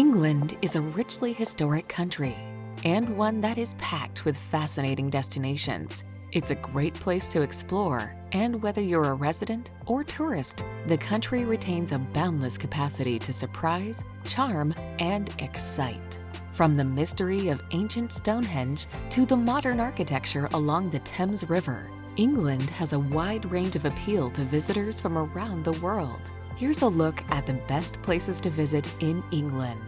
England is a richly historic country and one that is packed with fascinating destinations. It's a great place to explore, and whether you're a resident or tourist, the country retains a boundless capacity to surprise, charm, and excite. From the mystery of ancient Stonehenge to the modern architecture along the Thames River, England has a wide range of appeal to visitors from around the world. Here's a look at the best places to visit in England.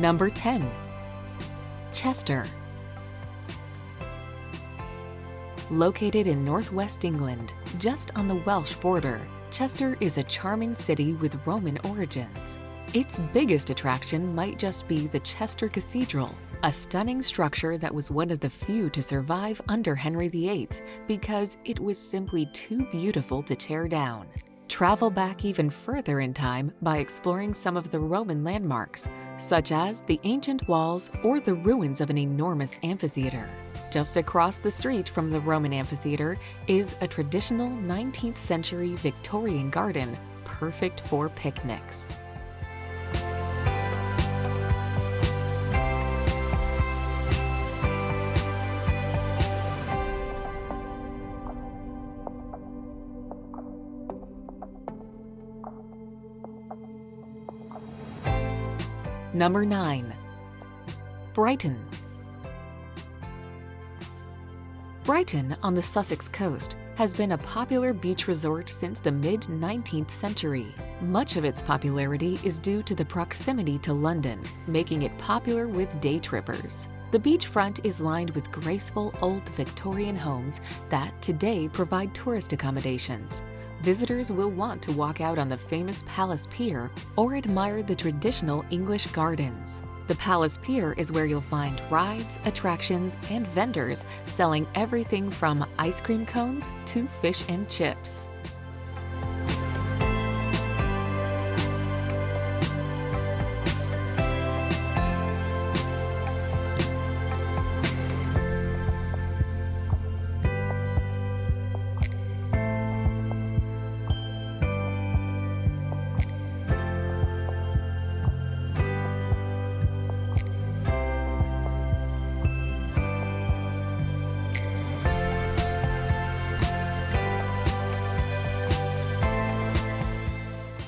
Number 10. Chester. Located in northwest England, just on the Welsh border, Chester is a charming city with Roman origins. Its biggest attraction might just be the Chester Cathedral, a stunning structure that was one of the few to survive under Henry VIII because it was simply too beautiful to tear down. Travel back even further in time by exploring some of the Roman landmarks, such as the ancient walls or the ruins of an enormous amphitheater. Just across the street from the Roman amphitheater is a traditional 19th century Victorian garden perfect for picnics. Number 9. Brighton. Brighton on the Sussex coast has been a popular beach resort since the mid-19th century. Much of its popularity is due to the proximity to London, making it popular with day trippers. The beachfront is lined with graceful old Victorian homes that today provide tourist accommodations, visitors will want to walk out on the famous Palace Pier or admire the traditional English gardens. The Palace Pier is where you'll find rides, attractions, and vendors selling everything from ice cream cones to fish and chips.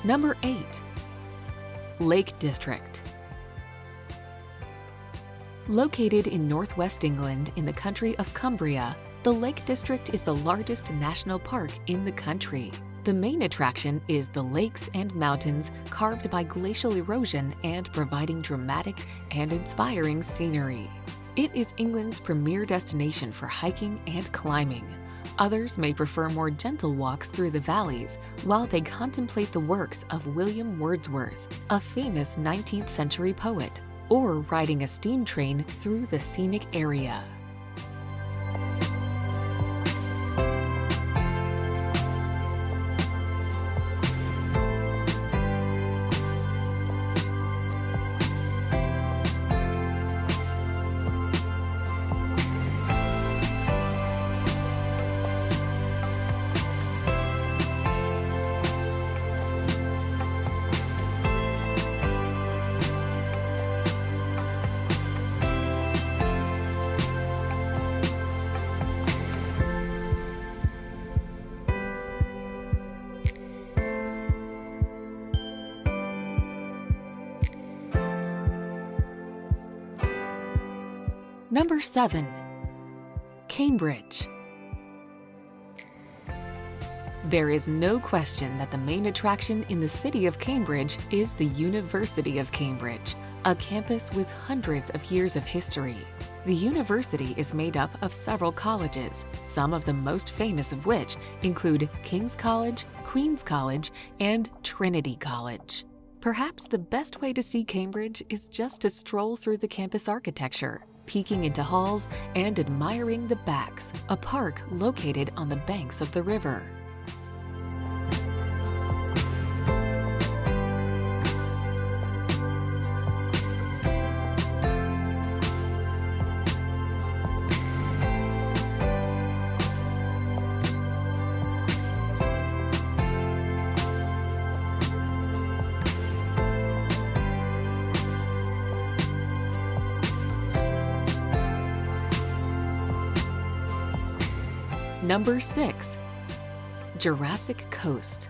Number 8. Lake District Located in northwest England in the country of Cumbria, the Lake District is the largest national park in the country. The main attraction is the lakes and mountains carved by glacial erosion and providing dramatic and inspiring scenery. It is England's premier destination for hiking and climbing. Others may prefer more gentle walks through the valleys while they contemplate the works of William Wordsworth, a famous 19th century poet, or riding a steam train through the scenic area. Number 7. Cambridge There is no question that the main attraction in the city of Cambridge is the University of Cambridge, a campus with hundreds of years of history. The university is made up of several colleges, some of the most famous of which include King's College, Queen's College, and Trinity College. Perhaps the best way to see Cambridge is just to stroll through the campus architecture. Peeking into halls and admiring the Backs, a park located on the banks of the river. Number 6. Jurassic Coast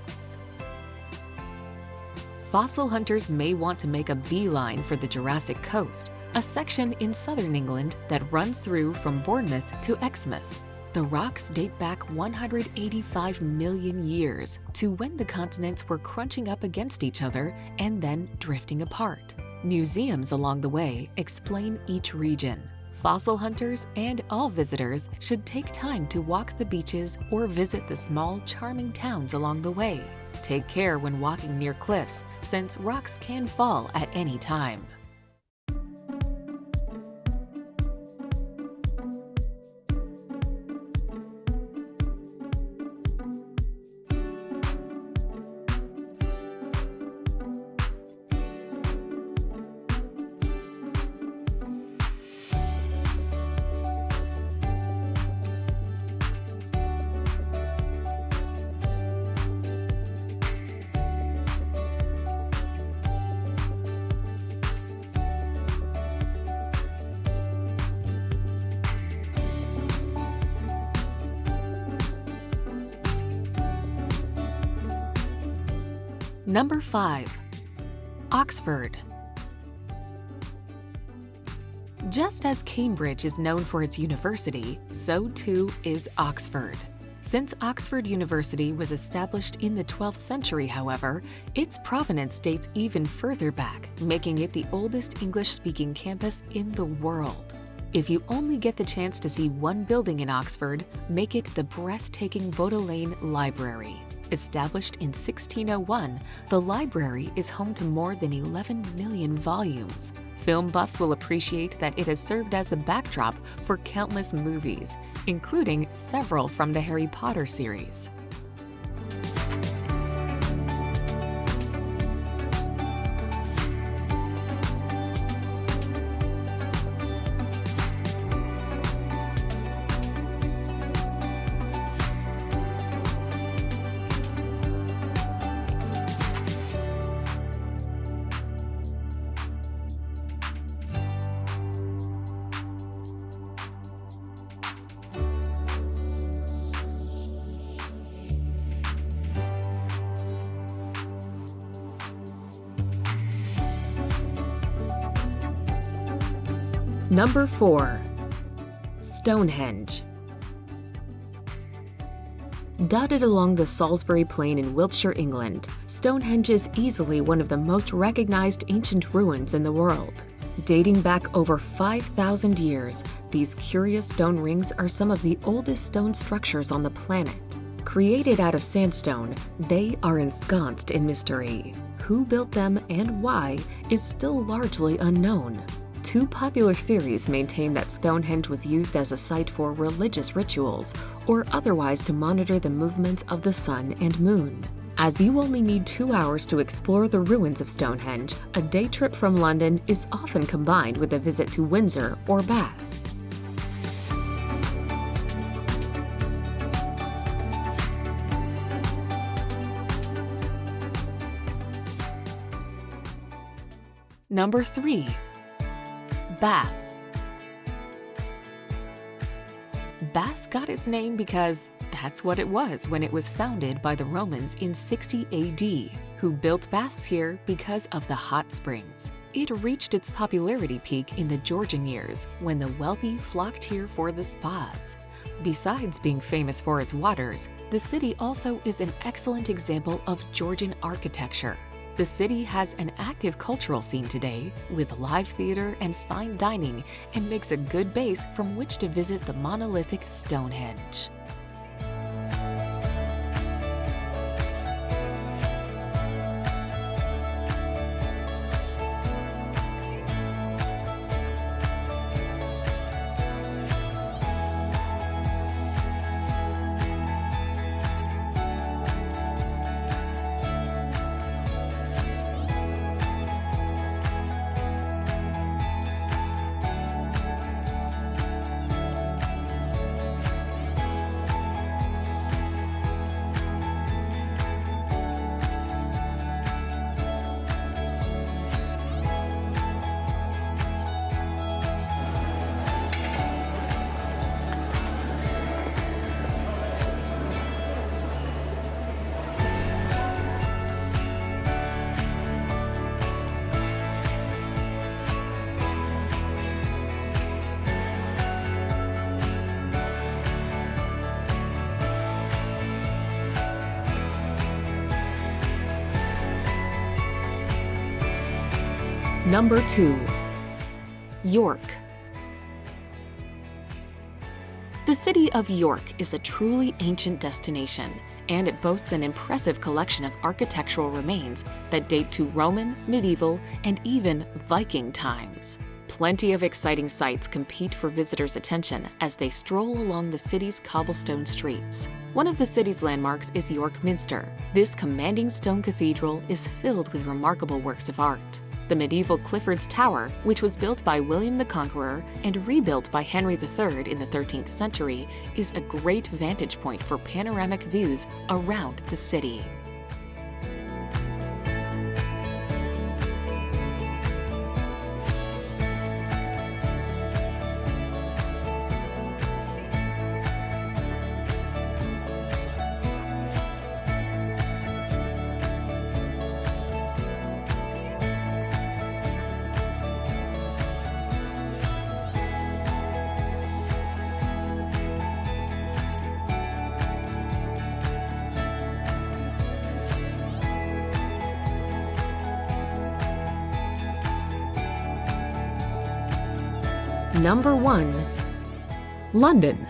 Fossil hunters may want to make a beeline for the Jurassic Coast, a section in southern England that runs through from Bournemouth to Exmouth. The rocks date back 185 million years to when the continents were crunching up against each other and then drifting apart. Museums along the way explain each region, Fossil hunters and all visitors should take time to walk the beaches or visit the small, charming towns along the way. Take care when walking near cliffs, since rocks can fall at any time. Number 5. Oxford Just as Cambridge is known for its university, so too is Oxford. Since Oxford University was established in the 12th century, however, its provenance dates even further back, making it the oldest English-speaking campus in the world. If you only get the chance to see one building in Oxford, make it the breathtaking Bodleian Library. Established in 1601, the library is home to more than 11 million volumes. Film buffs will appreciate that it has served as the backdrop for countless movies, including several from the Harry Potter series. Number 4. Stonehenge Dotted along the Salisbury Plain in Wiltshire, England, Stonehenge is easily one of the most recognized ancient ruins in the world. Dating back over 5,000 years, these curious stone rings are some of the oldest stone structures on the planet. Created out of sandstone, they are ensconced in mystery. Who built them and why is still largely unknown. Two popular theories maintain that Stonehenge was used as a site for religious rituals or otherwise to monitor the movements of the sun and moon. As you only need two hours to explore the ruins of Stonehenge, a day trip from London is often combined with a visit to Windsor or Bath. Number 3. Bath. Bath got its name because that's what it was when it was founded by the Romans in 60 AD, who built baths here because of the hot springs. It reached its popularity peak in the Georgian years when the wealthy flocked here for the spas. Besides being famous for its waters, the city also is an excellent example of Georgian architecture. The city has an active cultural scene today with live theater and fine dining and makes a good base from which to visit the monolithic Stonehenge. Number 2. York The city of York is a truly ancient destination, and it boasts an impressive collection of architectural remains that date to Roman, medieval, and even Viking times. Plenty of exciting sights compete for visitors' attention as they stroll along the city's cobblestone streets. One of the city's landmarks is York Minster. This commanding stone cathedral is filled with remarkable works of art. The medieval Clifford's Tower, which was built by William the Conqueror and rebuilt by Henry III in the 13th century, is a great vantage point for panoramic views around the city. Number 1. London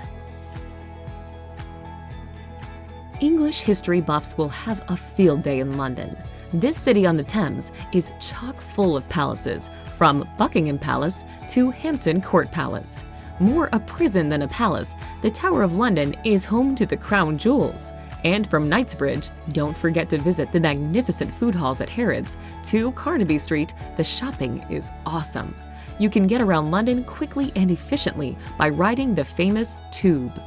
English history buffs will have a field day in London. This city on the Thames is chock full of palaces, from Buckingham Palace to Hampton Court Palace. More a prison than a palace, the Tower of London is home to the crown jewels. And from Knightsbridge, don't forget to visit the magnificent food halls at Harrods. To Carnaby Street, the shopping is awesome. You can get around London quickly and efficiently by riding the famous Tube.